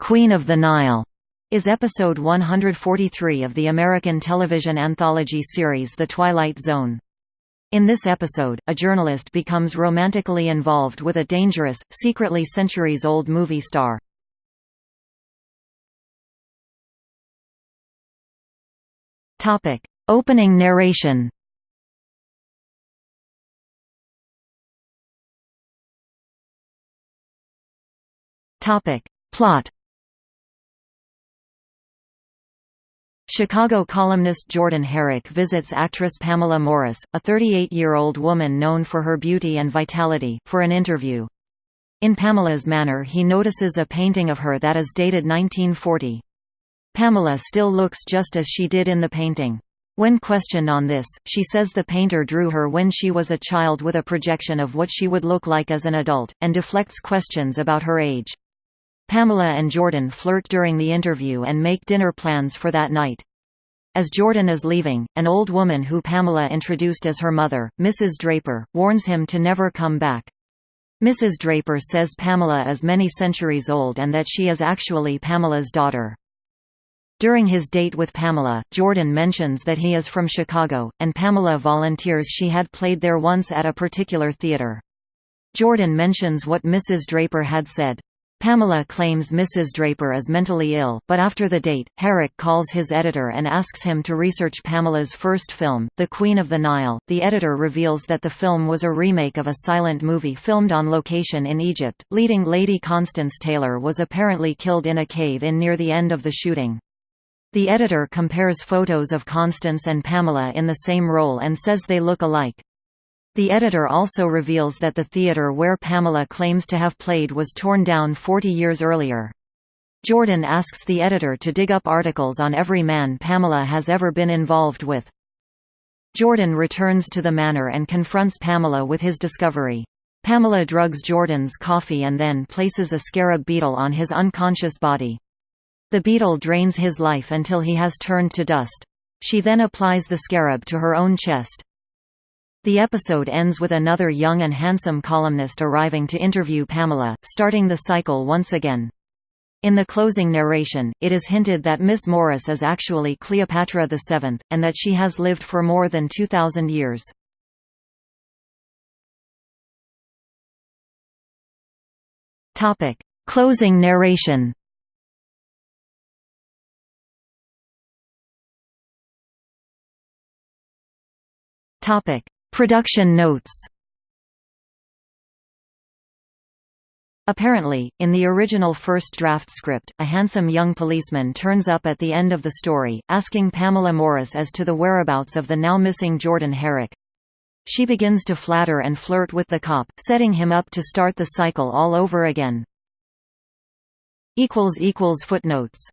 Queen of the Nile is episode 143 of the American television anthology series The Twilight Zone. In this episode, a journalist becomes romantically involved with a dangerous, secretly centuries-old movie star. Topic: Opening narration Topic: Plot Chicago columnist Jordan Herrick visits actress Pamela Morris, a 38-year-old woman known for her beauty and vitality, for an interview. In Pamela's manor he notices a painting of her that is dated 1940. Pamela still looks just as she did in the painting. When questioned on this, she says the painter drew her when she was a child with a projection of what she would look like as an adult, and deflects questions about her age. Pamela and Jordan flirt during the interview and make dinner plans for that night. As Jordan is leaving, an old woman who Pamela introduced as her mother, Mrs. Draper, warns him to never come back. Mrs. Draper says Pamela is many centuries old and that she is actually Pamela's daughter. During his date with Pamela, Jordan mentions that he is from Chicago, and Pamela volunteers she had played there once at a particular theater. Jordan mentions what Mrs. Draper had said. Pamela claims Mrs. Draper is mentally ill, but after the date, Herrick calls his editor and asks him to research Pamela's first film, The Queen of the Nile. The editor reveals that the film was a remake of a silent movie filmed on location in Egypt. Leading Lady Constance Taylor was apparently killed in a cave in near the end of the shooting. The editor compares photos of Constance and Pamela in the same role and says they look alike. The editor also reveals that the theatre where Pamela claims to have played was torn down 40 years earlier. Jordan asks the editor to dig up articles on every man Pamela has ever been involved with. Jordan returns to the manor and confronts Pamela with his discovery. Pamela drugs Jordan's coffee and then places a scarab beetle on his unconscious body. The beetle drains his life until he has turned to dust. She then applies the scarab to her own chest. The episode ends with another young and handsome columnist arriving to interview Pamela, starting the cycle once again. In the closing narration, it is hinted that Miss Morris is actually Cleopatra VII, and that she has lived for more than 2,000 years. Closing narration Topic: Production notes Apparently, in the original first draft script, a handsome young policeman turns up at the end of the story, asking Pamela Morris as to the whereabouts of the now-missing Jordan Herrick. She begins to flatter and flirt with the cop, setting him up to start the cycle all over again. Footnotes